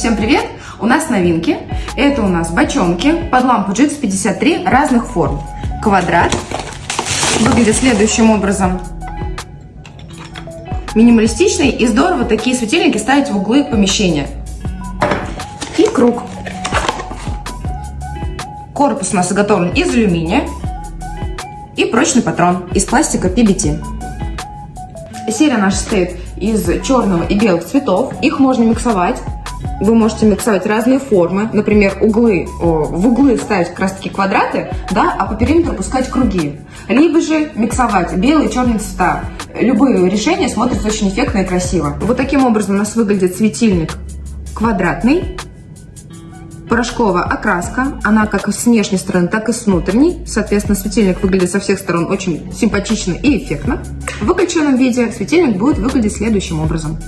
Всем привет! У нас новинки. Это у нас бочонки под лампу GX 53 разных форм. Квадрат. Выглядит следующим образом. Минималистичный и здорово такие светильники ставить в углы помещения. И круг. Корпус у нас изготовлен из алюминия. И прочный патрон из пластика PBT. Серия наша состоит из черного и белых цветов. Их можно миксовать. Вы можете миксовать разные формы. Например, углы, в углы ставить как раз таки квадраты, да, а по периметру пускать круги. Либо же миксовать белые и черные цвета. Любые решения смотрятся очень эффектно и красиво. Вот таким образом у нас выглядит светильник квадратный порошковая окраска. Она как с внешней стороны, так и с внутренней. Соответственно, светильник выглядит со всех сторон очень симпатично и эффектно. В выключенном виде светильник будет выглядеть следующим образом.